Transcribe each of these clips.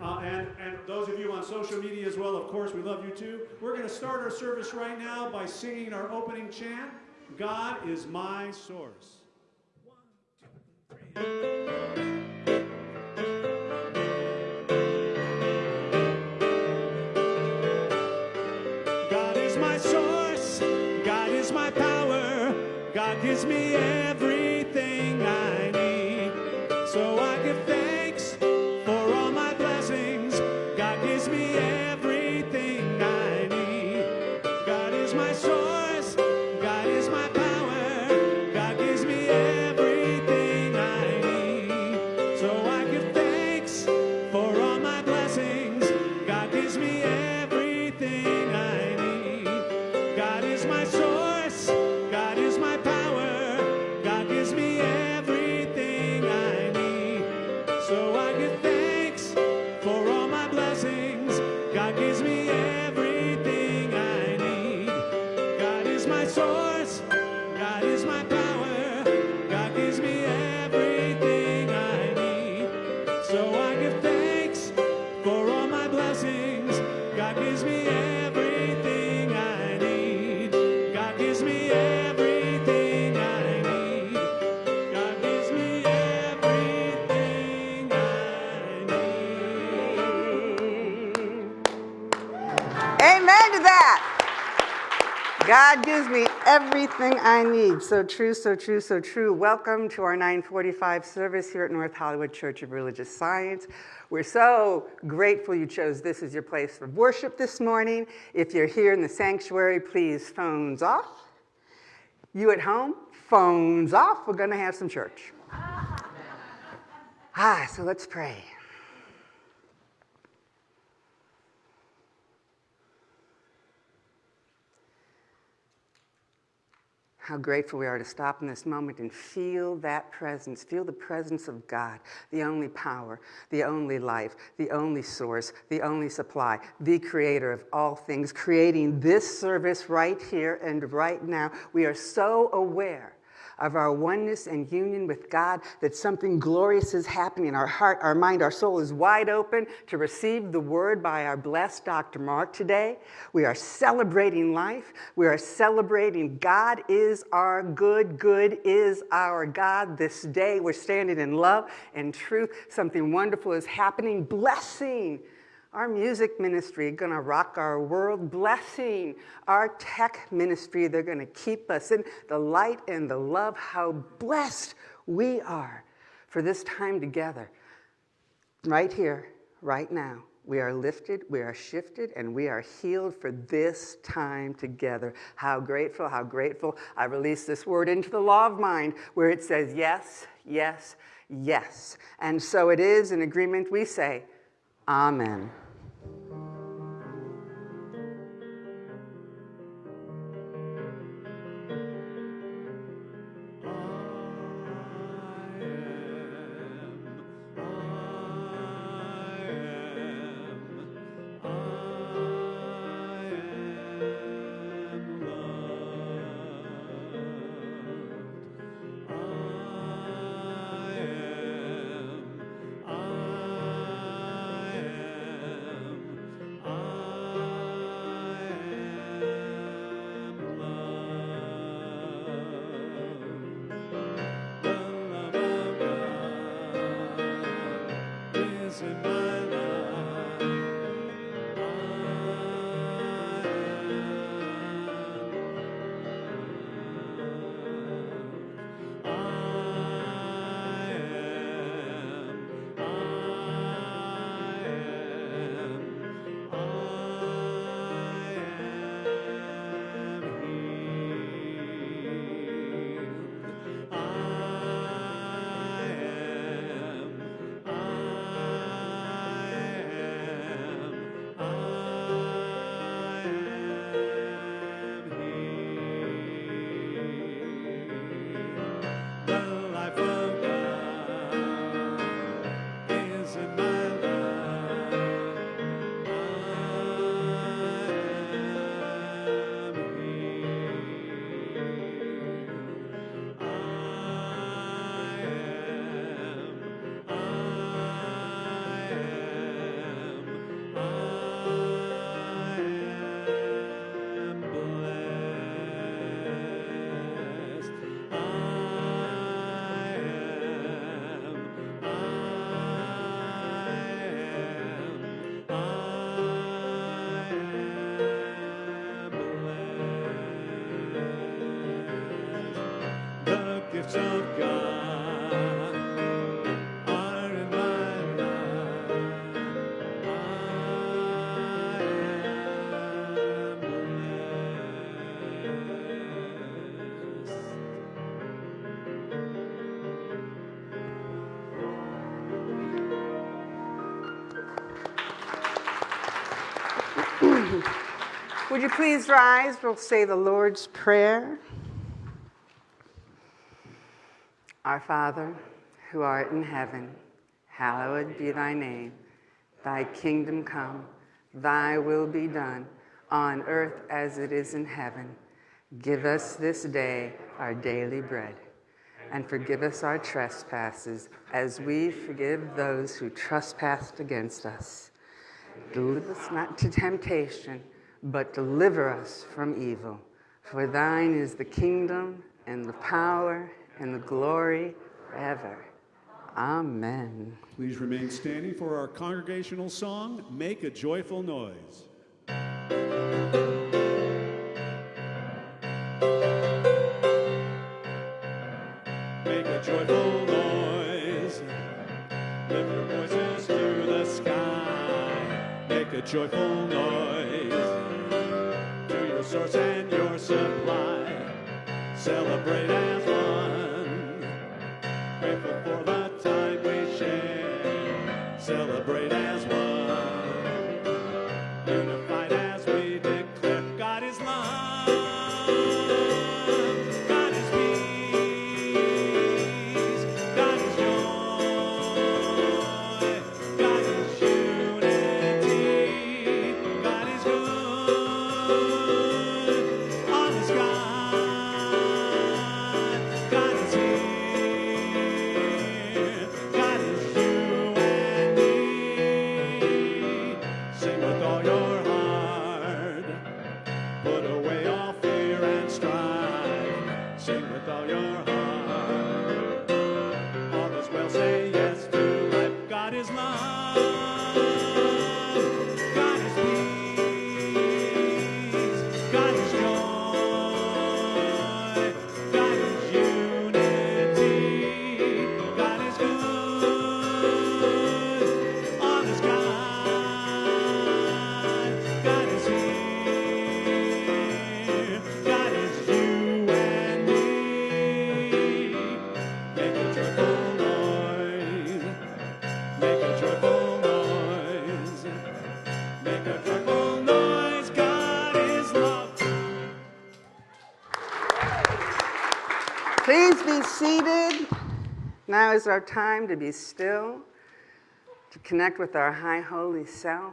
Uh, and, and those of you on social media as well, of course, we love you too. We're going to start our service right now by singing our opening chant God is my source. One, two, three. gives me everything I need. So I everything I need. So true, so true, so true. Welcome to our 945 service here at North Hollywood Church of Religious Science. We're so grateful you chose this as your place for worship this morning. If you're here in the sanctuary, please phones off. You at home, phones off. We're going to have some church. Ah, so let's pray. How grateful we are to stop in this moment and feel that presence, feel the presence of God, the only power, the only life, the only source, the only supply, the creator of all things, creating this service right here and right now. We are so aware of our oneness and union with God, that something glorious is happening. Our heart, our mind, our soul is wide open to receive the word by our blessed Dr. Mark today. We are celebrating life. We are celebrating God is our good, good is our God. This day we're standing in love and truth. Something wonderful is happening. Blessing our music ministry to rock our world, blessing our tech ministry. They're to keep us in the light and the love. How blessed we are for this time together. Right here, right now. We are lifted, we are shifted, and we are healed for this time together. How grateful, how grateful. I release this word into the law of mind where it says yes, yes, yes. And so it is in agreement we say, Amen. Would you please rise? We'll say the Lord's Prayer. Our Father, who art in heaven, hallowed be thy name. Thy kingdom come, thy will be done, on earth as it is in heaven. Give us this day our daily bread, and forgive us our trespasses as we forgive those who trespass against us. Deliver us not to temptation, but deliver us from evil. For thine is the kingdom and the power and the glory forever. Amen. Please remain standing for our congregational song, Make a Joyful Noise. Make a joyful noise. Lift your voices to the sky. Make a joyful noise to your source and your supply. Celebrate as Celebrate as one. Your heart. Now is our time to be still, to connect with our high holy self.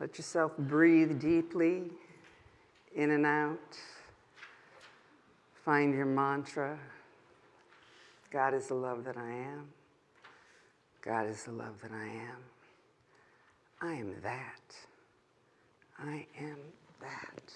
Let yourself breathe deeply in and out. Find your mantra. God is the love that I am. God is the love that I am. I am that. I am that.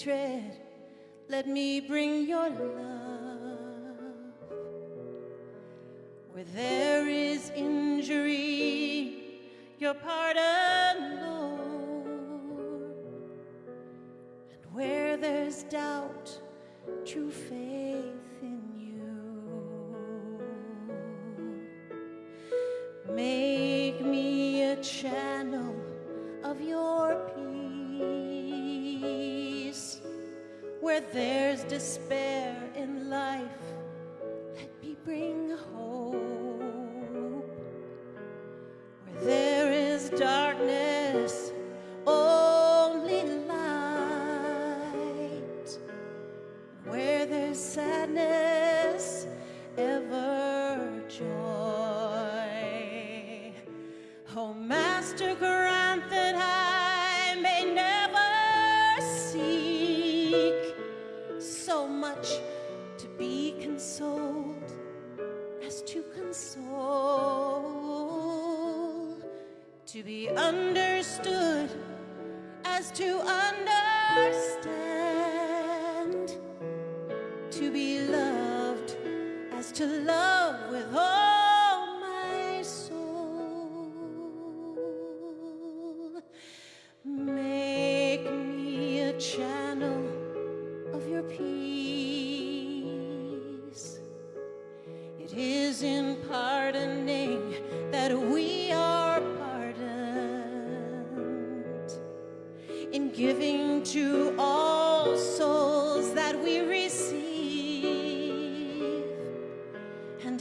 Hatred, let me bring your love.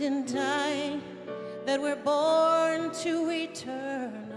And in dying that we're born to eternal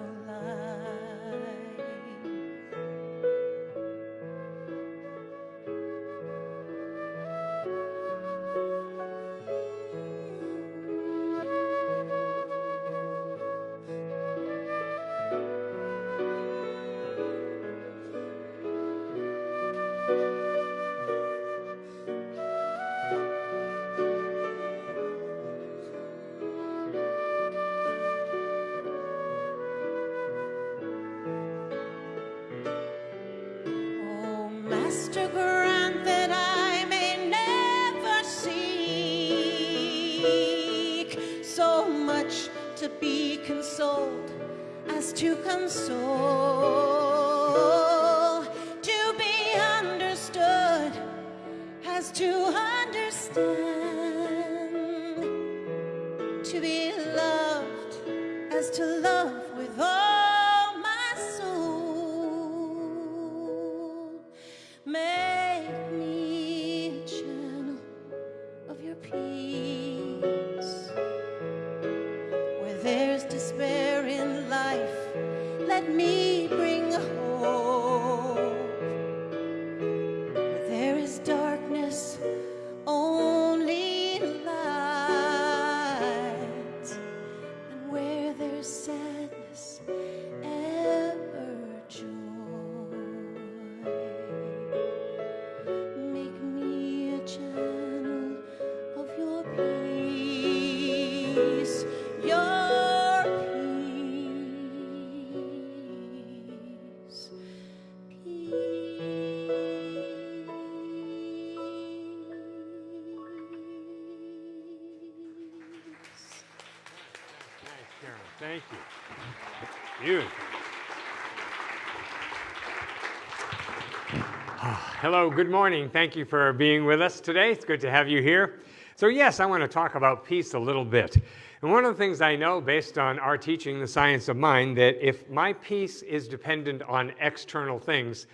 Hello, good morning. Thank you for being with us today. It's good to have you here. So, yes, I want to talk about peace a little bit. And one of the things I know based on our teaching, the science of mind, that if my peace is dependent on external things,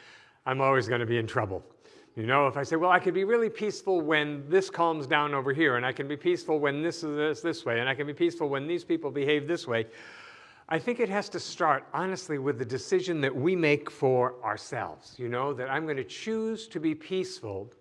I'm always going to be in trouble. You know, if I say, well, I could be really peaceful when this calms down over here, and I can be peaceful when this is this, this way, and I can be peaceful when these people behave this way, I think it has to start, honestly, with the decision that we make for ourselves. You know, that I'm going to choose to be peaceful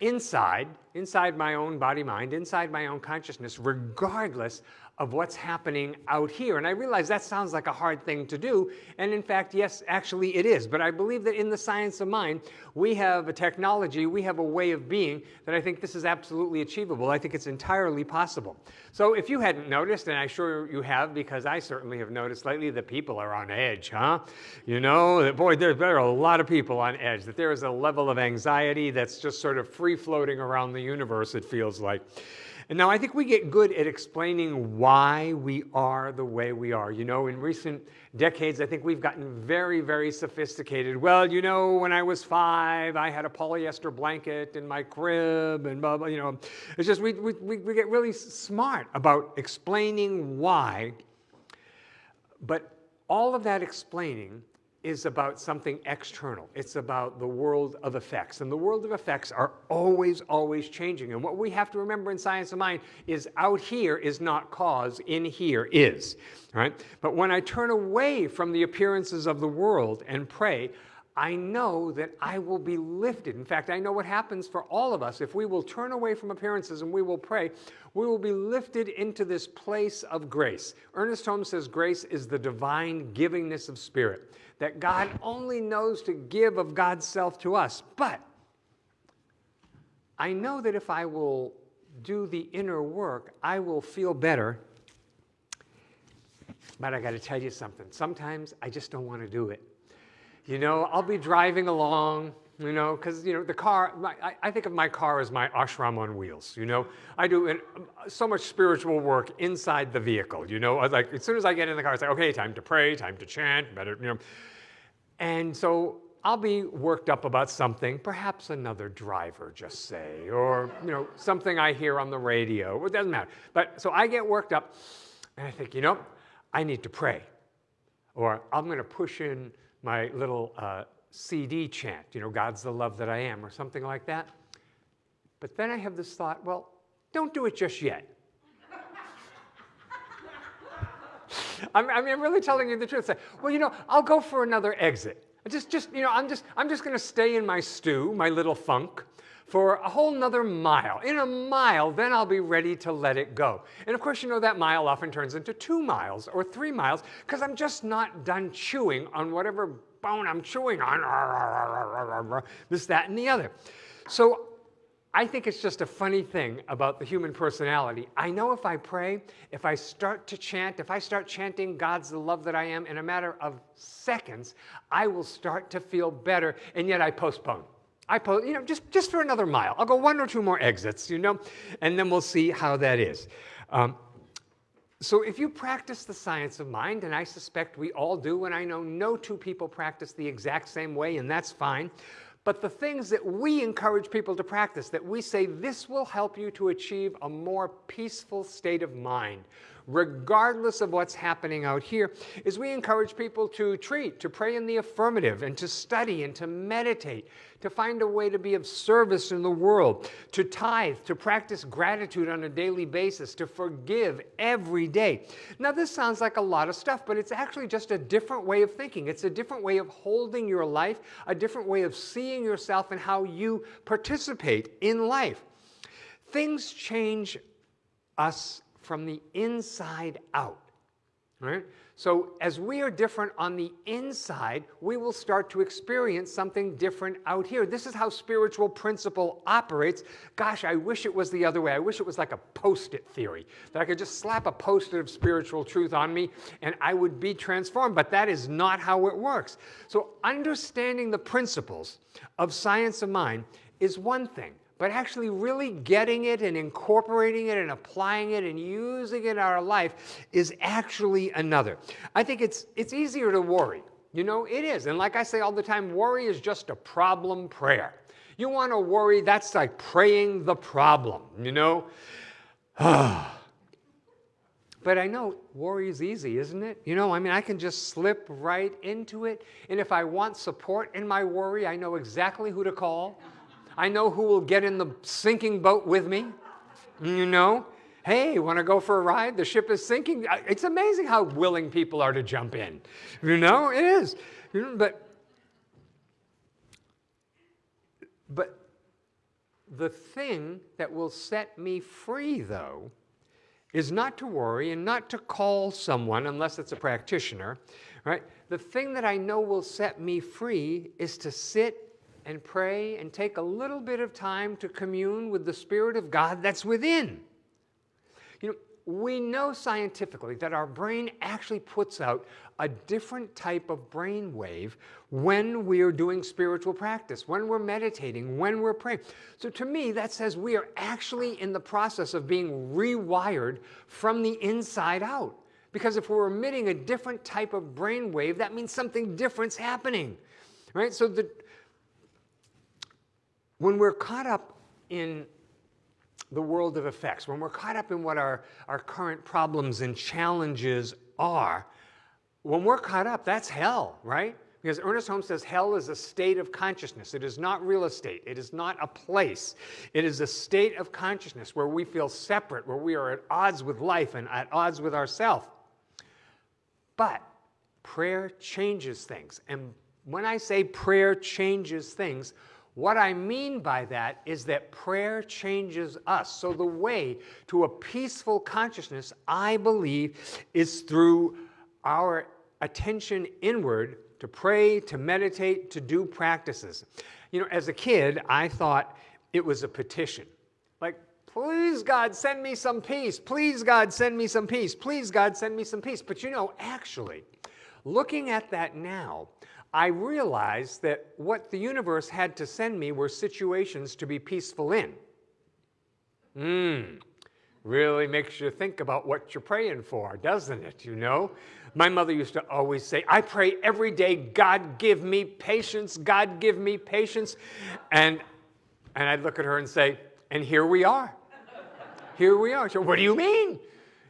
inside, inside my own body mind, inside my own consciousness, regardless of what's happening out here. And I realize that sounds like a hard thing to do. And in fact, yes, actually it is. But I believe that in the science of mind, we have a technology, we have a way of being that I think this is absolutely achievable. I think it's entirely possible. So if you hadn't noticed, and I'm sure you have because I certainly have noticed lately that people are on edge, huh? You know, boy, there are a lot of people on edge, that there is a level of anxiety that's just sort of free floating around the universe, it feels like. And now I think we get good at explaining why we are the way we are. You know, in recent decades, I think we've gotten very, very sophisticated. Well, you know, when I was five, I had a polyester blanket in my crib and blah, blah, you know. It's just we, we, we get really smart about explaining why. But all of that explaining is about something external. It's about the world of effects. And the world of effects are always, always changing. And what we have to remember in science of mind is out here is not cause, in here is. Right? But when I turn away from the appearances of the world and pray, I know that I will be lifted. In fact, I know what happens for all of us. If we will turn away from appearances and we will pray, we will be lifted into this place of grace. Ernest Holmes says grace is the divine givingness of spirit that God only knows to give of God's self to us. But I know that if I will do the inner work, I will feel better. But I got to tell you something. Sometimes I just don't want to do it. You know, I'll be driving along, you know, because, you know, the car, my, I, I, think of my car as my ashram on wheels, you know. I do an, so much spiritual work inside the vehicle, you know. Like, as soon as I get in the car, it's like, okay, time to pray, time to chant, better, you know. And so I'll be worked up about something, perhaps another driver, just say, or you know, something I hear on the radio. It doesn't matter. But so I get worked up, and I think, you know, I need to pray, or I'm going to push in my little uh, CD chant, you know, God's the love that I am, or something like that. But then I have this thought, well, don't do it just yet. I'm, I mean, I'm really telling you the truth. Say, well, you know, I'll go for another exit. I Just, just, you know, I'm just, I'm just going to stay in my stew, my little funk, for a whole nother mile. In a mile, then I'll be ready to let it go. And of course, you know, that mile often turns into two miles or three miles because I'm just not done chewing on whatever bone I'm chewing on. This, that, and the other. So I think it's just a funny thing about the human personality. I know if I pray, if I start to chant, if I start chanting God's the love that I am, in a matter of seconds, I will start to feel better, and yet I postpone. I post, you know, just, just for another mile. I'll go one or two more exits, you know, and then we'll see how that is. Um, so if you practice the science of mind, and I suspect we all do, and I know no two people practice the exact same way, and that's fine, but the things that we encourage people to practice, that we say this will help you to achieve a more peaceful state of mind, regardless of what's happening out here, is we encourage people to treat, to pray in the affirmative, and to study and to meditate, to find a way to be of service in the world, to tithe, to practice gratitude on a daily basis, to forgive every day. Now, this sounds like a lot of stuff, but it's actually just a different way of thinking. It's a different way of holding your life, a different way of seeing yourself and how you participate in life. Things change us from the inside out. Right? So as we are different on the inside, we will start to experience something different out here. This is how spiritual principle operates. Gosh, I wish it was the other way. I wish it was like a post-it theory, that I could just slap a post-it of spiritual truth on me and I would be transformed, but that is not how it works. So understanding the principles of science of mind is one thing but actually really getting it and incorporating it and applying it and using it in our life is actually another. I think it's, it's easier to worry. You know, it is. And like I say all the time, worry is just a problem prayer. You want to worry, that's like praying the problem, you know? but I know worry is easy, isn't it? You know, I mean, I can just slip right into it. And if I want support in my worry, I know exactly who to call. I know who will get in the sinking boat with me. You know, hey, want to go for a ride? The ship is sinking. It's amazing how willing people are to jump in. You know, it is. But, but the thing that will set me free, though, is not to worry and not to call someone unless it's a practitioner, right? The thing that I know will set me free is to sit and pray and take a little bit of time to commune with the Spirit of God that's within. You know, we know scientifically that our brain actually puts out a different type of brain wave when we're doing spiritual practice, when we're meditating, when we're praying. So to me, that says we are actually in the process of being rewired from the inside out. Because if we're emitting a different type of brain wave, that means something different's happening. Right? So the, when we're caught up in the world of effects, when we're caught up in what our, our current problems and challenges are, when we're caught up, that's hell, right? Because Ernest Holmes says hell is a state of consciousness. It is not real estate. It is not a place. It is a state of consciousness where we feel separate, where we are at odds with life and at odds with ourselves. But prayer changes things. And when I say prayer changes things, what I mean by that is that prayer changes us. So the way to a peaceful consciousness, I believe, is through our attention inward to pray, to meditate, to do practices. You know, as a kid, I thought it was a petition. Like, please God, send me some peace. Please God, send me some peace. Please God, send me some peace. But you know, actually, looking at that now, I realized that what the universe had to send me were situations to be peaceful in. Mmm, really makes you think about what you're praying for, doesn't it? You know? My mother used to always say, I pray every day, God give me patience, God give me patience. And, and I'd look at her and say, and here we are. Here we are. So, what do you mean?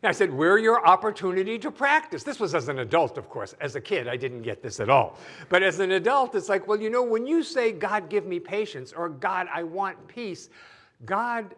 And I said, We're your opportunity to practice. This was as an adult, of course. As a kid, I didn't get this at all. But as an adult, it's like, well, you know, when you say, God, give me patience, or God, I want peace, God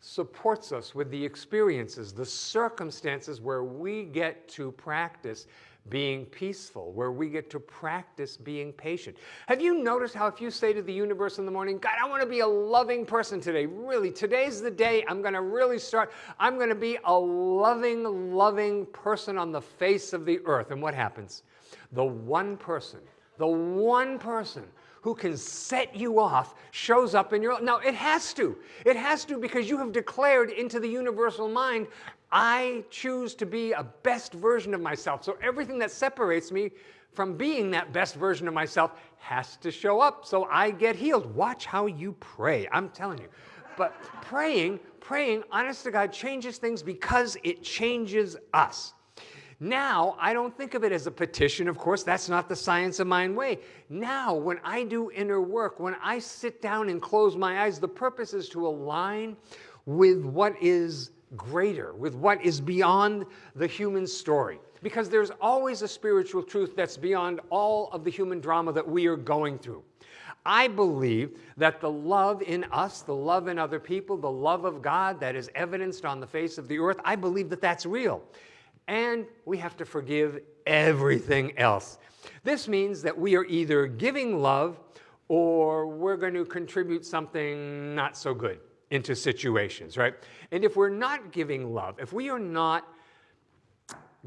supports us with the experiences, the circumstances where we get to practice being peaceful, where we get to practice being patient. Have you noticed how if you say to the universe in the morning, God, I want to be a loving person today, really, today's the day I'm going to really start, I'm going to be a loving, loving person on the face of the earth. And what happens? The one person, the one person who can set you off shows up in your life. Now, it has to. It has to because you have declared into the universal mind, I choose to be a best version of myself. So everything that separates me from being that best version of myself has to show up so I get healed. Watch how you pray. I'm telling you. But praying, praying, honest to God, changes things because it changes us. Now, I don't think of it as a petition. Of course, that's not the science of mind way. Now, when I do inner work, when I sit down and close my eyes, the purpose is to align with what is greater, with what is beyond the human story. Because there's always a spiritual truth that's beyond all of the human drama that we are going through. I believe that the love in us, the love in other people, the love of God that is evidenced on the face of the earth, I believe that that's real. And we have to forgive everything else. This means that we are either giving love or we're going to contribute something not so good into situations, right? And if we're not giving love, if we are not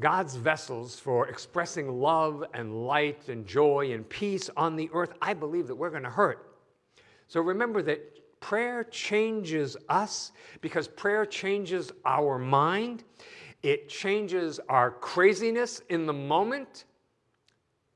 God's vessels for expressing love and light and joy and peace on the earth, I believe that we're going to hurt. So remember that prayer changes us because prayer changes our mind. It changes our craziness in the moment.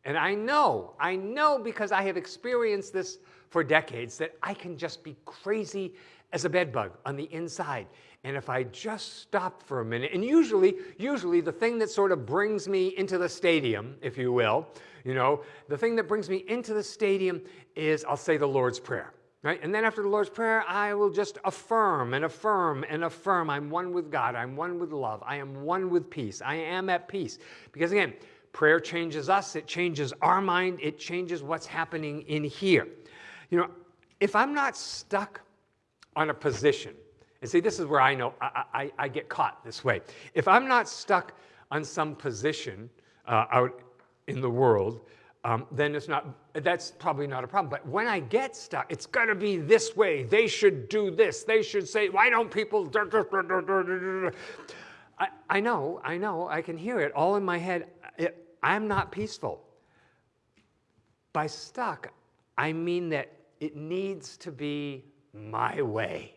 And I know, I know because I have experienced this for decades that I can just be crazy as a bedbug on the inside. And if I just stop for a minute, and usually, usually the thing that sort of brings me into the stadium, if you will, you know, the thing that brings me into the stadium is I'll say the Lord's Prayer. Right? And then after the Lord's Prayer, I will just affirm and affirm and affirm I'm one with God, I'm one with love, I am one with peace, I am at peace. Because again, prayer changes us, it changes our mind, it changes what's happening in here. You know, if I'm not stuck on a position. And see, this is where I know I, I, I get caught this way. If I'm not stuck on some position uh, out in the world, um, then it's not, that's probably not a problem. But when I get stuck, it's got to be this way. They should do this. They should say, why don't people? I, I know, I know, I can hear it all in my head. It, I'm not peaceful. By stuck, I mean that it needs to be my way.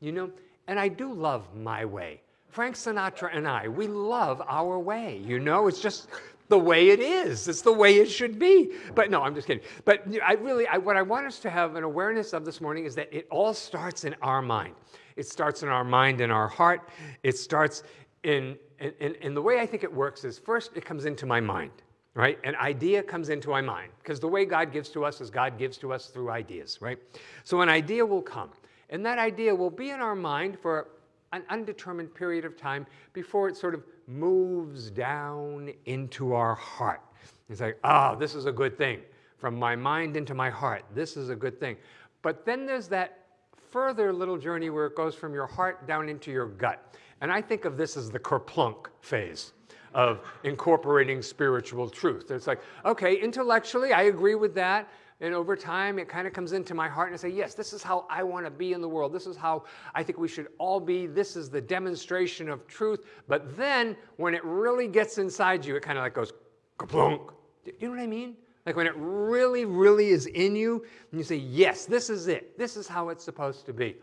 You know, and I do love my way. Frank Sinatra and I, we love our way. You know, it's just the way it is. It's the way it should be. But no, I'm just kidding. But I really, I, what I want us to have an awareness of this morning is that it all starts in our mind. It starts in our mind and our heart. It starts in, in, in the way I think it works is first it comes into my mind right? An idea comes into my mind because the way God gives to us is God gives to us through ideas, right? So an idea will come, and that idea will be in our mind for an undetermined period of time before it sort of moves down into our heart. It's like, ah, oh, this is a good thing. From my mind into my heart, this is a good thing. But then there's that further little journey where it goes from your heart down into your gut. And I think of this as the kerplunk phase of incorporating spiritual truth. It's like, okay, intellectually, I agree with that. And over time, it kind of comes into my heart and I say, yes, this is how I want to be in the world. This is how I think we should all be. This is the demonstration of truth. But then when it really gets inside you, it kind of like goes, kaplunk. You know what I mean? Like when it really, really is in you, and you say, yes, this is it. This is how it's supposed to be.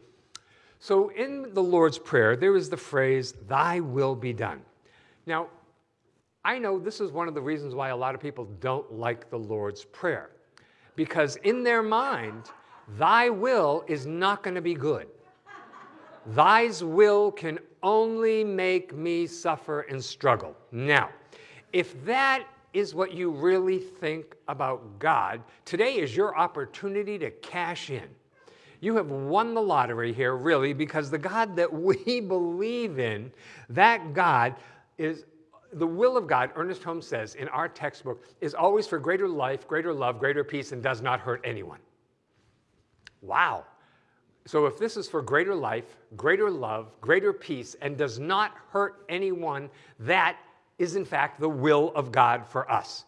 So in the Lord's Prayer, there is the phrase, Thy will be done. Now, I know this is one of the reasons why a lot of people don't like the Lord's Prayer. Because in their mind, Thy will is not going to be good. Thy's will can only make me suffer and struggle. Now, if that is what you really think about God, today is your opportunity to cash in. You have won the lottery here, really, because the God that we believe in, that God is the will of God, Ernest Holmes says in our textbook, is always for greater life, greater love, greater peace, and does not hurt anyone. Wow. So if this is for greater life, greater love, greater peace, and does not hurt anyone, that is in fact the will of God for us.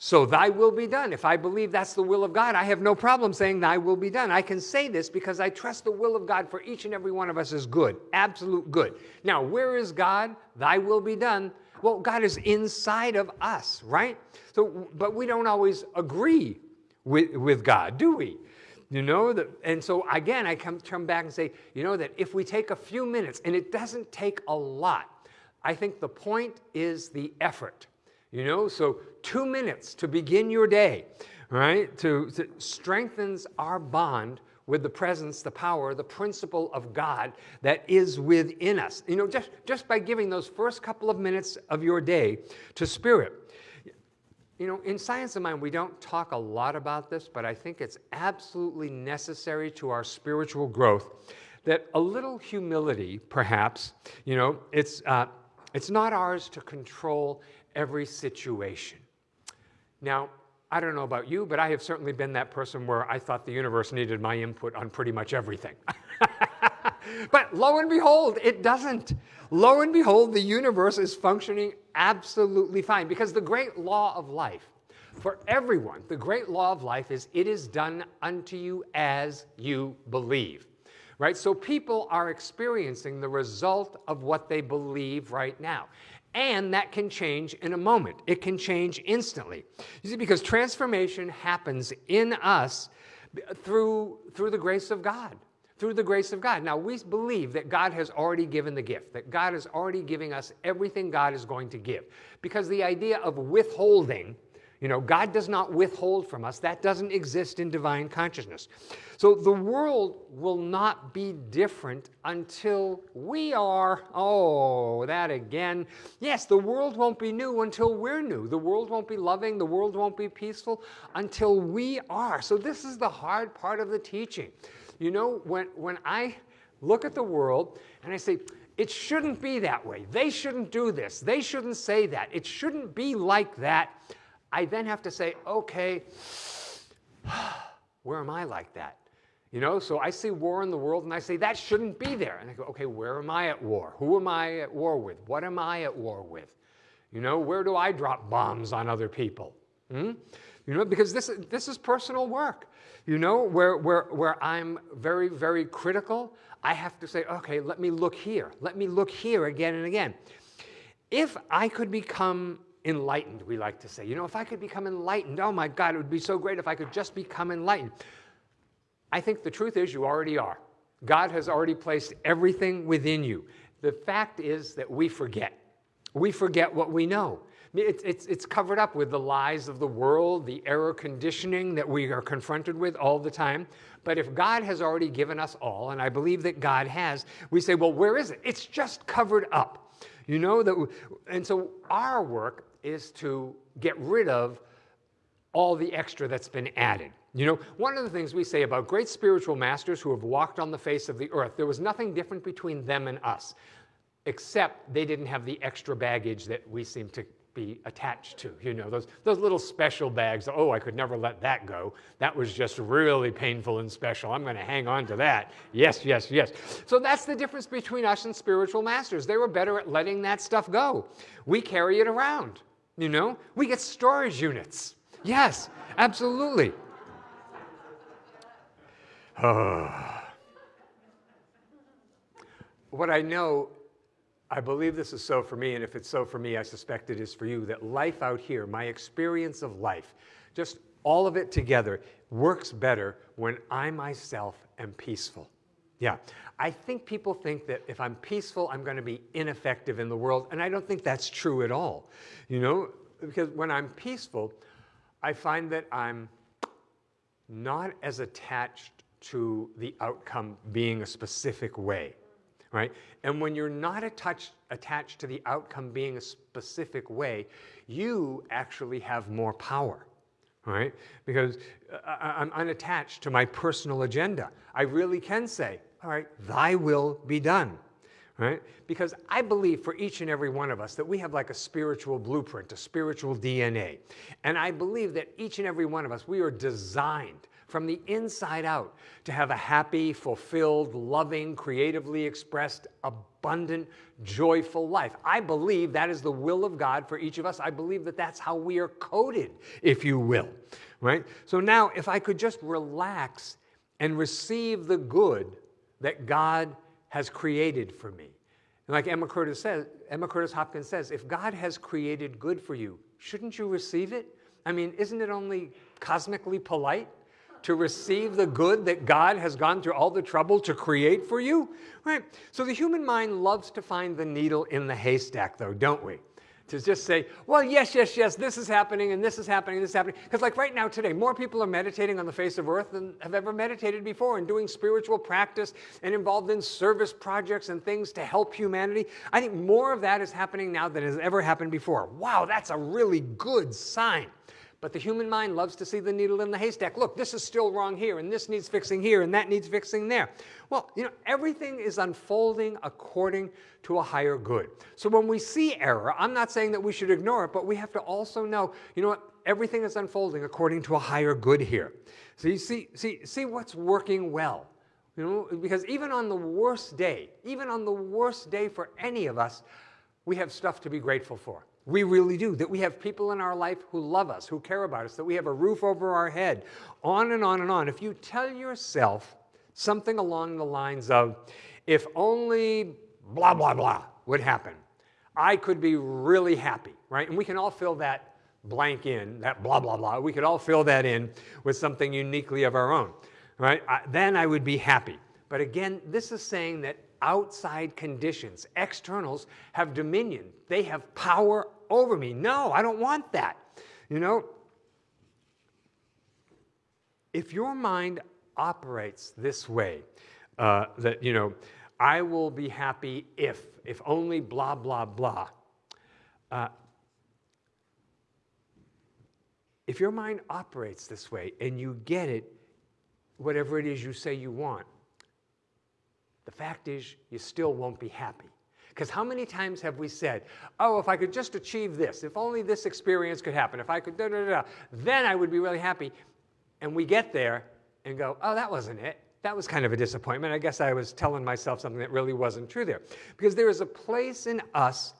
So thy will be done. If I believe that's the will of God, I have no problem saying thy will be done. I can say this because I trust the will of God for each and every one of us is good, absolute good. Now, where is God? Thy will be done. Well, God is inside of us, right? So, but we don't always agree with, with God, do we? You know, that, and so again, I come turn back and say, you know, that if we take a few minutes, and it doesn't take a lot, I think the point is the effort. You know, so two minutes to begin your day, right? To, to strengthens our bond with the presence, the power, the principle of God that is within us. You know, just, just by giving those first couple of minutes of your day to spirit. You know, in Science of Mind, we don't talk a lot about this, but I think it's absolutely necessary to our spiritual growth that a little humility, perhaps, you know, it's, uh, it's not ours to control every situation. Now, I don't know about you, but I have certainly been that person where I thought the universe needed my input on pretty much everything. but lo and behold, it doesn't. Lo and behold, the universe is functioning absolutely fine because the great law of life for everyone, the great law of life is it is done unto you as you believe. Right? So people are experiencing the result of what they believe right now. And that can change in a moment. It can change instantly. You see, because transformation happens in us through, through the grace of God. Through the grace of God. Now, we believe that God has already given the gift, that God is already giving us everything God is going to give. Because the idea of withholding you know, God does not withhold from us. That doesn't exist in divine consciousness. So the world will not be different until we are. Oh, that again. Yes, the world won't be new until we're new. The world won't be loving. The world won't be peaceful until we are. So this is the hard part of the teaching. You know, when, when I look at the world and I say, it shouldn't be that way. They shouldn't do this. They shouldn't say that. It shouldn't be like that. I then have to say, okay, where am I like that? You know, so I see war in the world and I say, that shouldn't be there. And I go, okay, where am I at war? Who am I at war with? What am I at war with? You know, where do I drop bombs on other people? Hmm? You know, because this, this is personal work, you know, where, where, where I'm very, very critical. I have to say, okay, let me look here. Let me look here again and again. If I could become enlightened, we like to say, you know, if I could become enlightened, oh my God, it would be so great if I could just become enlightened. I think the truth is you already are. God has already placed everything within you. The fact is that we forget. We forget what we know. It's, it's, it's covered up with the lies of the world, the error conditioning that we are confronted with all the time. But if God has already given us all, and I believe that God has, we say, well, where is it? It's just covered up. You know that, and so our work is to get rid of all the extra that's been added. You know, one of the things we say about great spiritual masters who have walked on the face of the earth, there was nothing different between them and us, except they didn't have the extra baggage that we seem to be attached to. You know, those, those little special bags, oh, I could never let that go. That was just really painful and special. I'm going to hang on to that. Yes, yes, yes. So that's the difference between us and spiritual masters. They were better at letting that stuff go. We carry it around, you know? We get storage units. Yes, absolutely. what I know, I believe this is so for me, and if it's so for me, I suspect it is for you, that life out here, my experience of life, just all of it together, works better when I myself am peaceful. Yeah, I think people think that if I'm peaceful, I'm going to be ineffective in the world, and I don't think that's true at all. You know, because when I'm peaceful, I find that I'm not as attached to the outcome being a specific way, right? And when you're not attached, attached to the outcome being a specific way, you actually have more power, right? Because uh, I'm unattached to my personal agenda. I really can say, all right, thy will be done, right? Because I believe for each and every one of us that we have like a spiritual blueprint, a spiritual DNA. And I believe that each and every one of us, we are designed from the inside out to have a happy, fulfilled, loving, creatively expressed, abundant, joyful life. I believe that is the will of God for each of us. I believe that that's how we are coded, if you will, right? So now, if I could just relax and receive the good that God has created for me. And like Emma Curtis says, Emma Curtis Hopkins says, if God has created good for you, shouldn't you receive it? I mean, isn't it only cosmically polite to receive the good that God has gone through all the trouble to create for you? Right? So the human mind loves to find the needle in the haystack, though, don't we? To just say, well, yes, yes, yes, this is happening, and this is happening, and this is happening. Because, like right now, today, more people are meditating on the face of earth than have ever meditated before and doing spiritual practice and involved in service projects and things to help humanity. I think more of that is happening now than has ever happened before. Wow, that's a really good sign. But the human mind loves to see the needle in the haystack. Look, this is still wrong here, and this needs fixing here, and that needs fixing there. Well, you know, everything is unfolding according to a higher good. So when we see error, I'm not saying that we should ignore it, but we have to also know, you know what, everything is unfolding according to a higher good here. So you see, see, see what's working well. You know, because even on the worst day, even on the worst day for any of us, we have stuff to be grateful for. We really do. That we have people in our life who love us, who care about us, that we have a roof over our head, on and on and on. If you tell yourself something along the lines of, if only blah, blah, blah would happen, I could be really happy, right? And we can all fill that blank in, that blah, blah, blah. We could all fill that in with something uniquely of our own, right? I, then I would be happy. But again, this is saying that outside conditions, externals, have dominion. They have power over me. No, I don't want that. You know, if your mind operates this way, uh, that, you know, I will be happy if, if only blah, blah, blah. Uh, if your mind operates this way and you get it, whatever it is you say you want, the fact is you still won't be happy. Because how many times have we said, oh, if I could just achieve this, if only this experience could happen, if I could da da da, then I would be really happy. And we get there and go, oh, that wasn't it. That was kind of a disappointment. I guess I was telling myself something that really wasn't true there. Because there is a place in us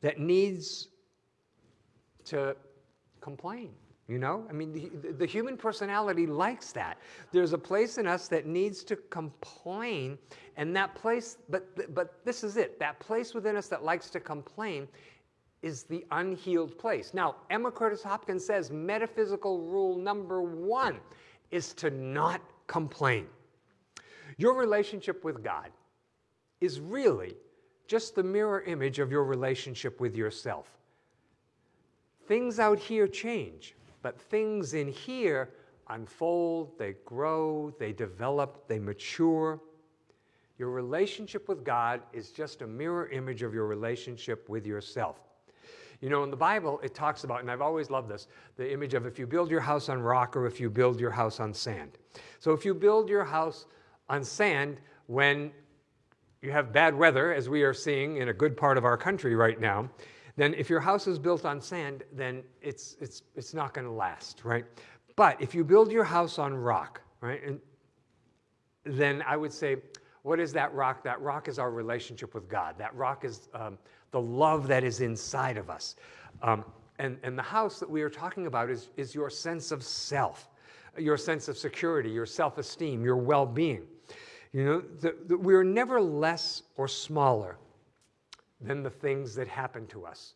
that needs to complain. You know, I mean, the, the, human personality likes that. There's a place in us that needs to complain, and that place, but, but this is it that place within us that likes to complain is the unhealed place. Now, Emma Curtis Hopkins says metaphysical rule number one is to not complain. Your relationship with God is really just the mirror image of your relationship with yourself. Things out here change, but things in here unfold, they grow, they develop, they mature. Your relationship with God is just a mirror image of your relationship with yourself. You know, in the Bible, it talks about, and I've always loved this, the image of if you build your house on rock or if you build your house on sand. So if you build your house on sand when you have bad weather, as we are seeing in a good part of our country right now, then if your house is built on sand, then it's, it's, it's not going to last, right? But if you build your house on rock, right, and then I would say, what is that rock? That rock is our relationship with God. That rock is um, the love that is inside of us. Um, and, and the house that we are talking about is, is your sense of self, your sense of security, your self esteem, your well being. You know, the, the, we're never less or smaller than the things that happen to us.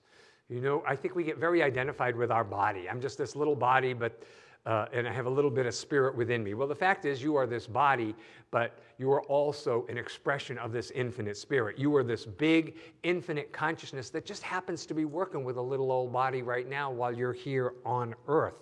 You know, I think we get very identified with our body. I'm just this little body, but uh, and I have a little bit of spirit within me. Well, the fact is, you are this body, but you are also an expression of this infinite spirit. You are this big, infinite consciousness that just happens to be working with a little old body right now while you're here on earth.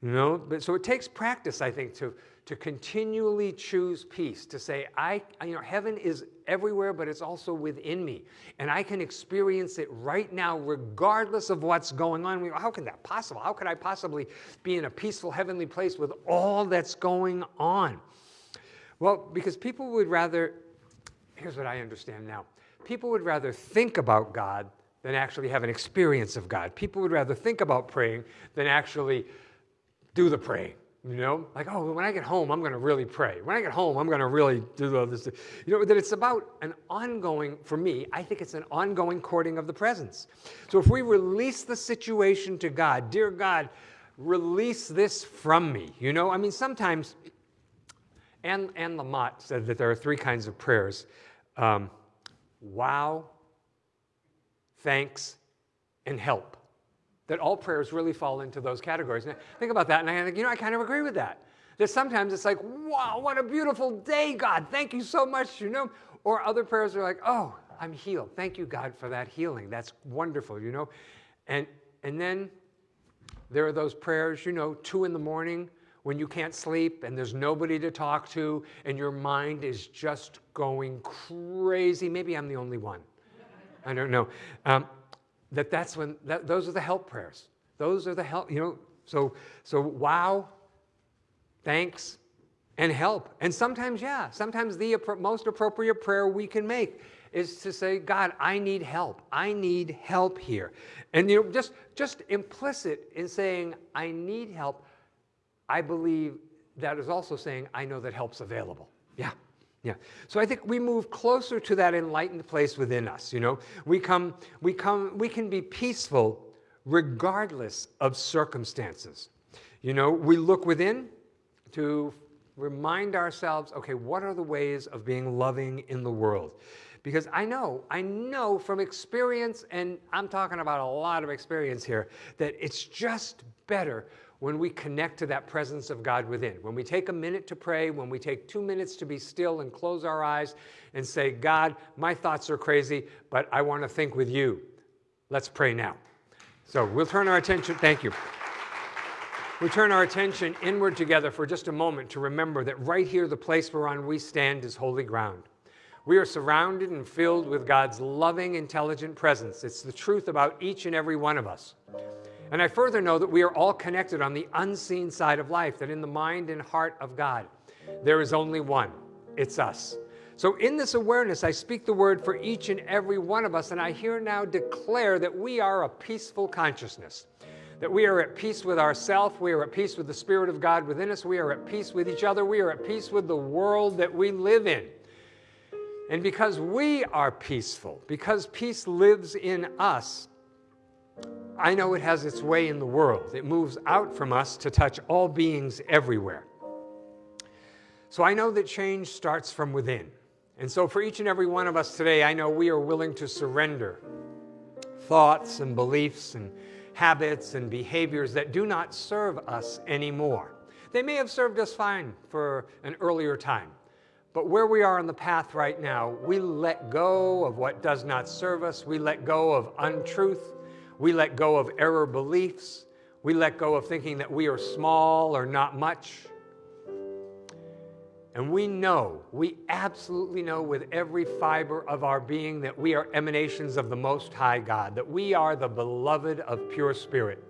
You know, but so it takes practice, I think, to to continually choose peace, to say, I, you know, heaven is everywhere, but it's also within me. And I can experience it right now, regardless of what's going on. How can that possible? How could I possibly be in a peaceful heavenly place with all that's going on? Well, because people would rather, here's what I understand now people would rather think about God than actually have an experience of God. People would rather think about praying than actually do the praying. You know, like, oh, when I get home, I'm going to really pray. When I get home, I'm going to really do all this. You know, that it's about an ongoing, for me, I think it's an ongoing courting of the presence. So if we release the situation to God, dear God, release this from me. You know, I mean, sometimes, and Anne Lamott said that there are three kinds of prayers um, wow, thanks, and help that all prayers really fall into those categories. And I think about that, and I think, you know, I kind of agree with that. That sometimes it's like, wow, what a beautiful day, God. Thank you so much, you know. Or other prayers are like, oh, I'm healed. Thank you, God, for that healing. That's wonderful, you know. And and then there are those prayers, you know, two in the morning when you can't sleep and there's nobody to talk to and your mind is just going crazy. Maybe I'm the only one. I don't know. Um, that that's when that, those are the help prayers. Those are the help, you know. So so wow, thanks, and help. And sometimes, yeah, sometimes the most appropriate prayer we can make is to say, God, I need help. I need help here. And you know, just just implicit in saying I need help, I believe that is also saying I know that help's available. Yeah. Yeah. So I think we move closer to that enlightened place within us, you know. We come we come we can be peaceful regardless of circumstances. You know, we look within to remind ourselves, okay, what are the ways of being loving in the world? Because I know, I know from experience, and I'm talking about a lot of experience here, that it's just better when we connect to that presence of God within. When we take a minute to pray, when we take two minutes to be still and close our eyes and say, God, my thoughts are crazy, but I want to think with you. Let's pray now. So we'll turn our attention, thank you. We turn our attention inward together for just a moment to remember that right here, the place whereon we stand is holy ground. We are surrounded and filled with God's loving, intelligent presence. It's the truth about each and every one of us. And I further know that we are all connected on the unseen side of life, that in the mind and heart of God, there is only one it's us. So, in this awareness, I speak the word for each and every one of us, and I here now declare that we are a peaceful consciousness, that we are at peace with ourselves, we are at peace with the Spirit of God within us, we are at peace with each other, we are at peace with the world that we live in. And because we are peaceful, because peace lives in us, I know it has its way in the world. It moves out from us to touch all beings everywhere. So I know that change starts from within. And so for each and every one of us today, I know we are willing to surrender thoughts and beliefs and habits and behaviors that do not serve us anymore. They may have served us fine for an earlier time, but where we are on the path right now, we let go of what does not serve us. We let go of untruth. We let go of error beliefs. We let go of thinking that we are small or not much. And we know, we absolutely know with every fiber of our being that we are emanations of the Most High God, that we are the beloved of pure spirit.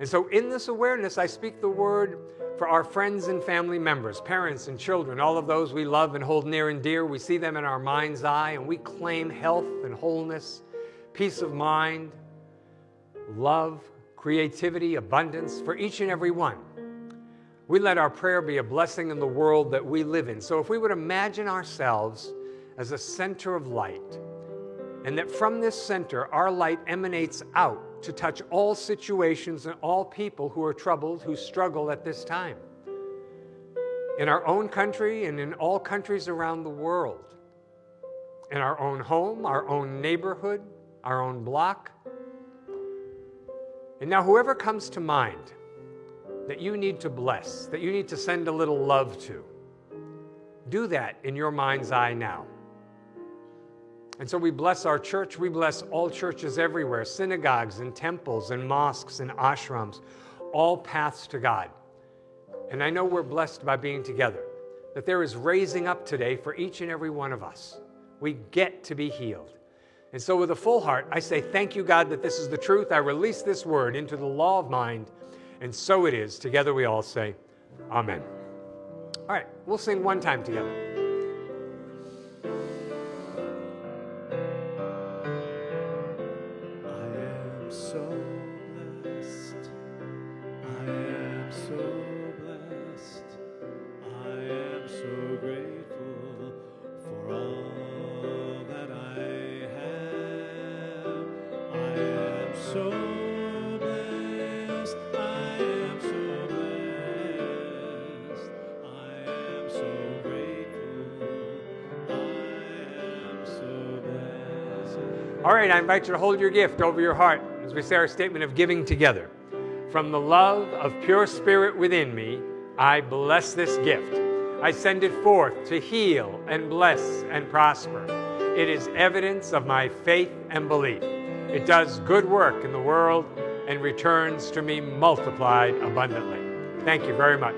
And so, in this awareness, I speak the word for our friends and family members, parents and children, all of those we love and hold near and dear. We see them in our mind's eye, and we claim health and wholeness, peace of mind, love, creativity, abundance for each and every one. We let our prayer be a blessing in the world that we live in. So, if we would imagine ourselves as a center of light, and that from this center our light emanates out to touch all situations and all people who are troubled, who struggle at this time. In our own country and in all countries around the world. In our own home, our own neighborhood, our own block. And now, whoever comes to mind that you need to bless, that you need to send a little love to, do that in your mind's eye now. And so we bless our church. We bless all churches everywhere synagogues and temples and mosques and ashrams, all paths to God. And I know we're blessed by being together, that there is raising up today for each and every one of us. We get to be healed. And so, with a full heart, I say, Thank you, God, that this is the truth. I release this word into the law of mind, and so it is. Together we all say, Amen. All right, we'll sing one time together. All right, I invite you to hold your gift over your heart as we say our statement of giving together. From the love of pure spirit within me, I bless this gift. I send it forth to heal and bless and prosper. It is evidence of my faith and belief. It does good work in the world and returns to me multiplied abundantly. Thank you very much.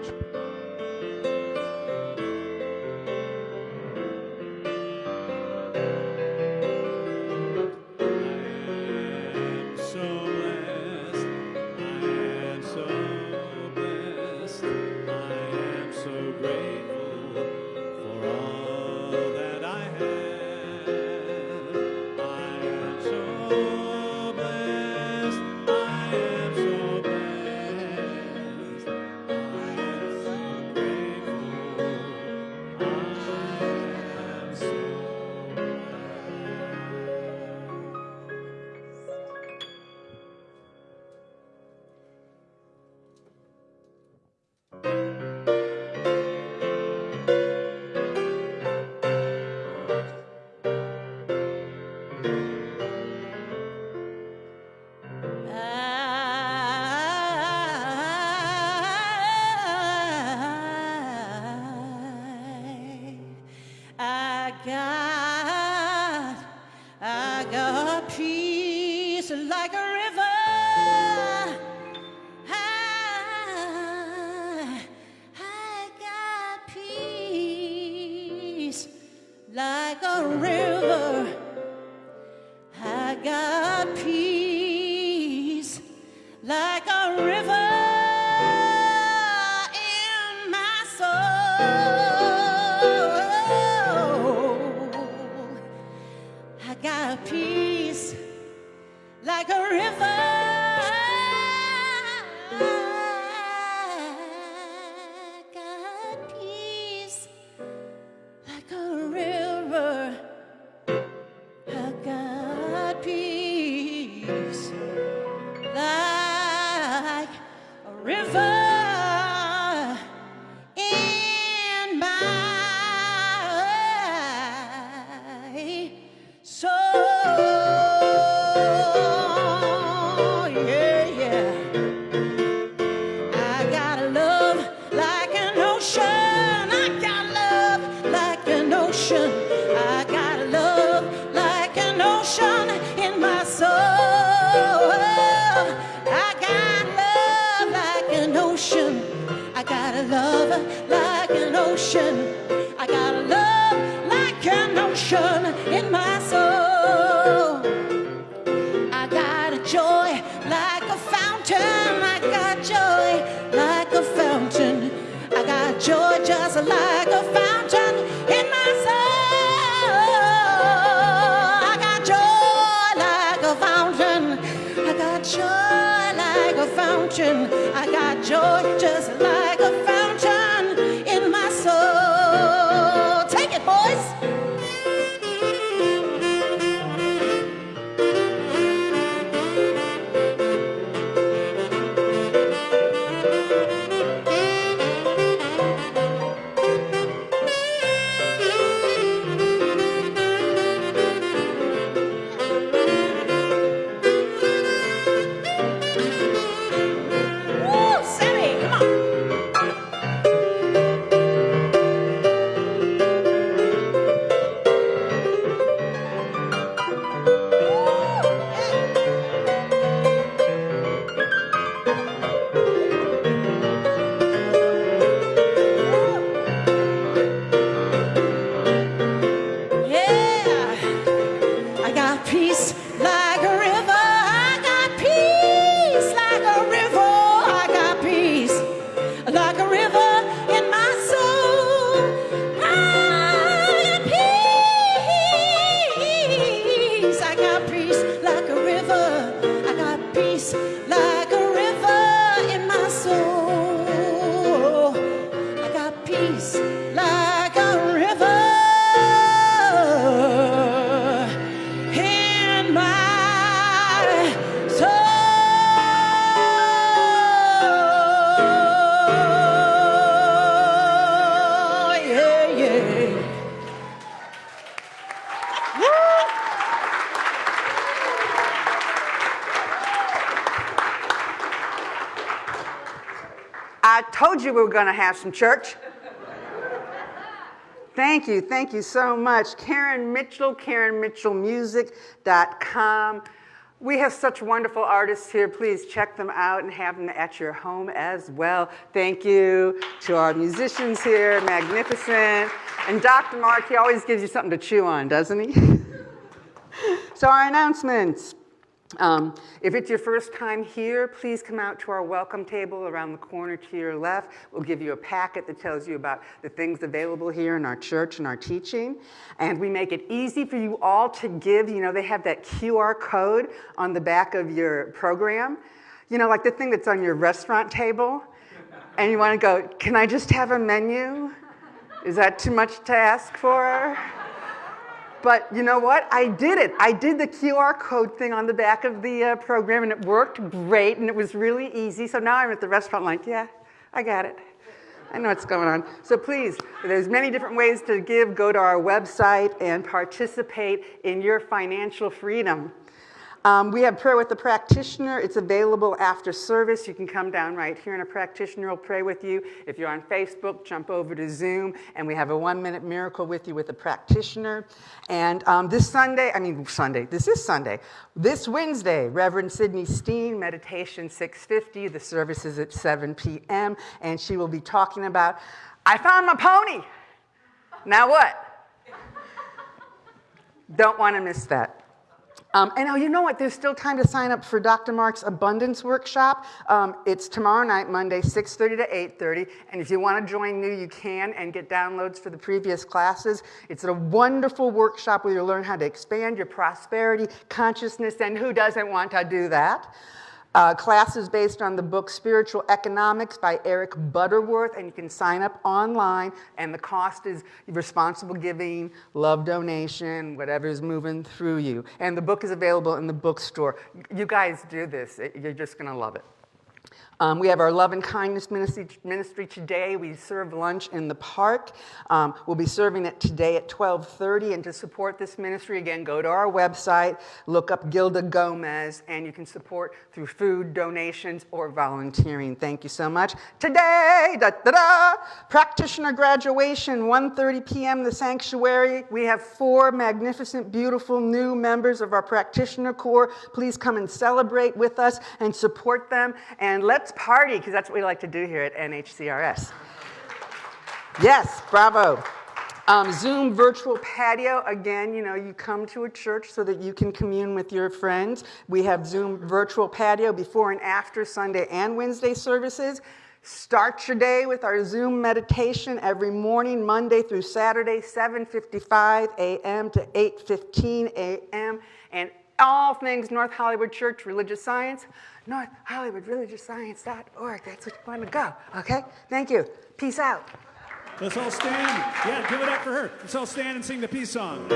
Were going to have some church. Thank you, thank you so much. Karen Mitchell, KarenMitchellMusic.com. We have such wonderful artists here. Please check them out and have them at your home as well. Thank you to our musicians here, magnificent. And Dr. Mark, he always gives you something to chew on, doesn't he? so our announcements. Um, if it's your first time here, please come out to our welcome table around the corner to your left. We'll give you a packet that tells you about the things available here in our church and our teaching. And we make it easy for you all to give. You know, they have that QR code on the back of your program. You know, like the thing that's on your restaurant table. And you want to go, can I just have a menu? Is that too much to ask for? But you know what? I did it. I did the QR code thing on the back of the uh, program and it worked great and it was really easy. So now I'm at the restaurant like, yeah, I got it. I know what's going on. So please, there's many different ways to give. Go to our website and participate in your financial freedom. Um, we have prayer with the practitioner. It's available after service. You can come down right here and a practitioner will pray with you. If you're on Facebook, jump over to Zoom and we have a one minute miracle with you with a practitioner. And um, this Sunday, I mean Sunday, this is Sunday. This Wednesday, Reverend Sydney Steen, meditation 650. The service is at 7 p.m. and she will be talking about, I found my pony. Now what? Don't want to miss that. Um, and oh, you know what? There's still time to sign up for Dr. Mark's Abundance Workshop. Um, it's tomorrow night, Monday, 6:30 to 8:30. And if you want to join new, you can and get downloads for the previous classes. It's a wonderful workshop where you'll learn how to expand your prosperity consciousness. And who doesn't want to do that? Uh, classes based on the book Spiritual Economics by Eric Butterworth, and you can sign up online, and the cost is responsible giving, love donation, whatever's moving through you. And the book is available in the bookstore. You guys do this, you're just going to love it. Um, we have our love and kindness ministry, ministry today. We serve lunch in the park. Um, we'll be serving it today at 12:30. And to support this ministry, again, go to our website, look up Gilda Gomez, and you can support through food donations or volunteering. Thank you so much. Today, da da da, practitioner graduation, 1:30 p.m. The sanctuary. We have four magnificent, beautiful new members of our practitioner corps. Please come and celebrate with us and support them. And let's let's party, because that's what we like to do here at NHCRS. Yes, bravo. Um, Zoom virtual patio, again, you know, you come to a church so that you can commune with your friends. We have Zoom virtual patio before and after Sunday and Wednesday services. Start your day with our Zoom meditation every morning, Monday through Saturday, 7.55 a.m. to 8.15 a.m. And all things North Hollywood Church Religious Science, North Hollywood. That's what you want to go, okay? Thank you. Peace out. Let's all stand. Yeah, give it up for her. Let's all stand and sing the peace song.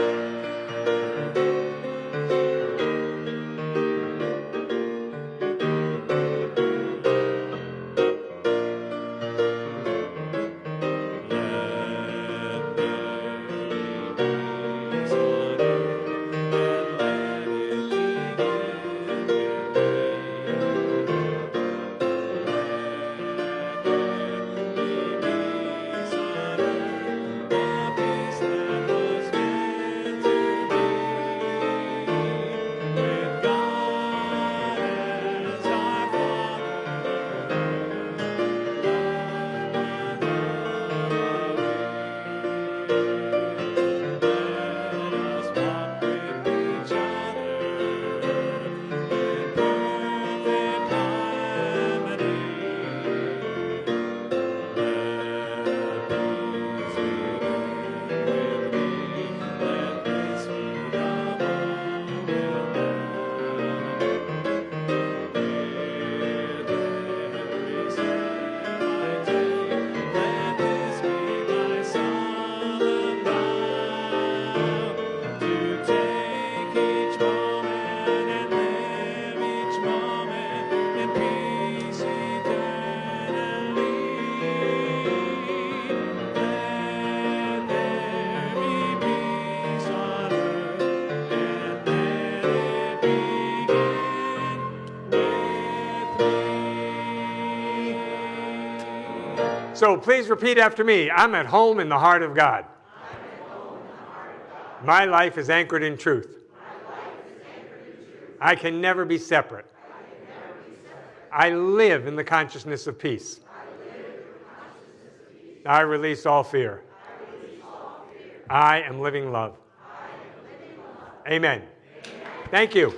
So please repeat after me. I'm at home in the heart of God. My life is anchored in truth. I can never be separate. I live in the consciousness of peace. I release all fear. I am living love. Amen. Thank you.